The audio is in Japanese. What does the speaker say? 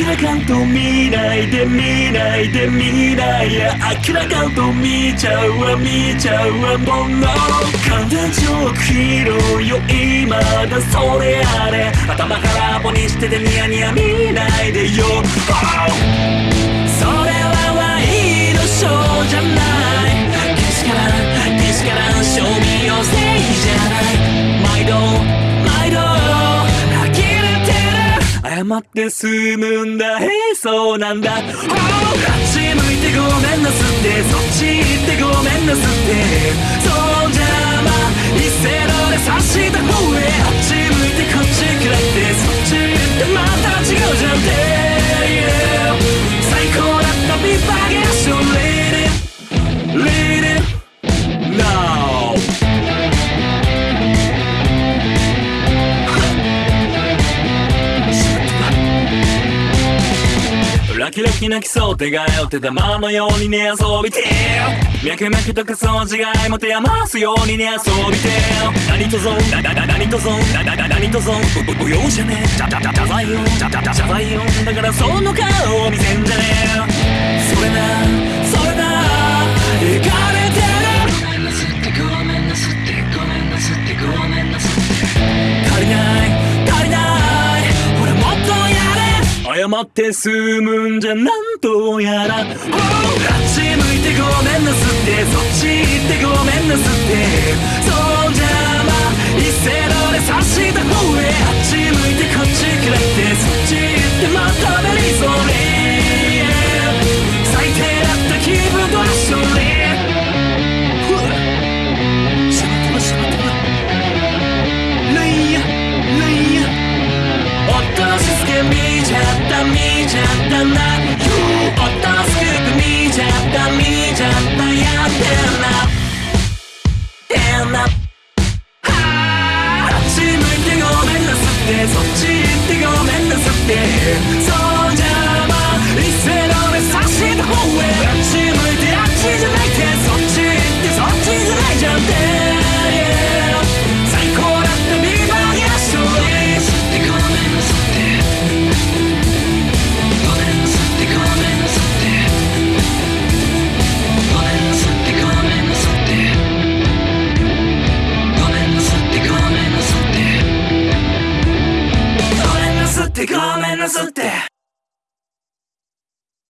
明らかんと見ないで見ないで見ないや。明らかんと見ちゃうわ見ちゃうわもの形を切ろうよ。今だそれあれ。頭空っぽにしててニヤニヤ見ないでよ、oh! 謝って済むんだ。へえそうなんだ、あっち向いてごめんなすってそっち行ってごめんなすって。そんじゃま一斉ので差した方へ。あっち向いてこっち食らってそっち行ってまた違うじゃんって、ラキラキ泣きそう手がよって玉のようにね遊びて脈々とかそう違いも手余すようにね遊びて何とぞだだだ何とぞだだだ何とぞ不要じゃねえじゃじゃじゃ謝罪よじゃじゃじゃ謝罪よだからその顔を見せんって済むんじゃなんとやら、oh! あっち向いてごめんなすってそっち行ってごめんなすってそうじゃま一斉ので差したちゃったな落とすく見ちゃった見ちゃったやってんな。てんなあっち向いてごめんなすってそっち行ってごめんなすってそう。ってごめんなさって。